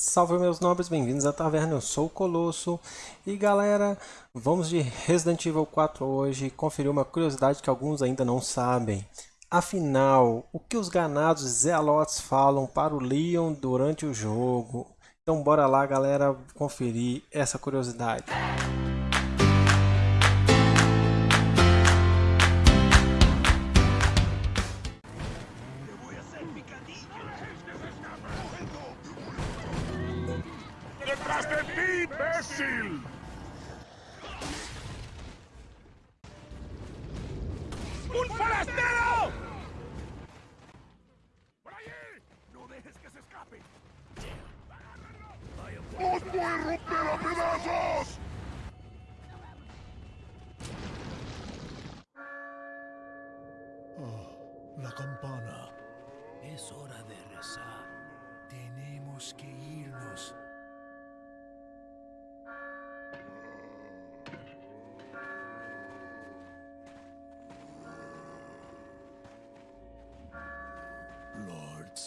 Salve meus nobres, bem-vindos à taverna, eu sou o Colosso. E galera, vamos de Resident Evil 4 hoje conferir uma curiosidade que alguns ainda não sabem. Afinal, o que os ganados Zealotes falam para o Leon durante o jogo? Então bora lá galera conferir essa curiosidade ¡Detrás de ti, imbécil! ¡Un forastero! ¡Por allí! ¡No dejes que se escape! ¡Os voy a romper a pedazos! Oh, la campana. Es hora de rezar. Tenemos que irnos.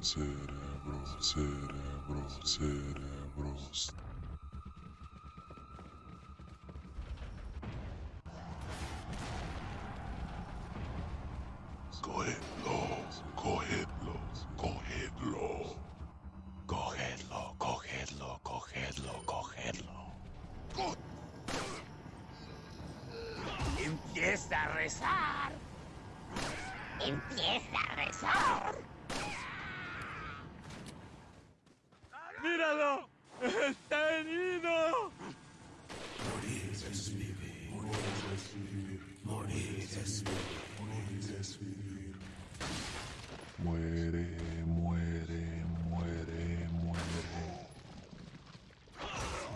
Cerebros, cerebros, cerebros. Cogedlo, cogedlo, cogedlo. Cogedlo, cogedlo, cogedlo, cogedlo. Empieza a rezar. Empieza a rezar. Es vivir. Morir es vivir. Morir es vivir. Morir es vivir. Muere, muere, muere, muere.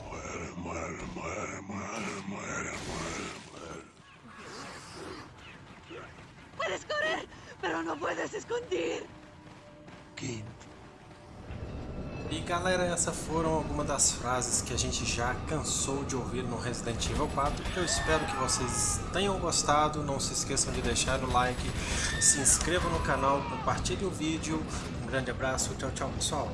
Muere, muere, muere, muere, muere, muere, Puedes correr, pero no puedes esconder. Quem E galera, essas foram algumas das frases que a gente já cansou de ouvir no Resident Evil 4. Eu espero que vocês tenham gostado. Não se esqueçam de deixar o like, se inscrevam no canal, compartilhem o vídeo. Um grande abraço, tchau, tchau pessoal.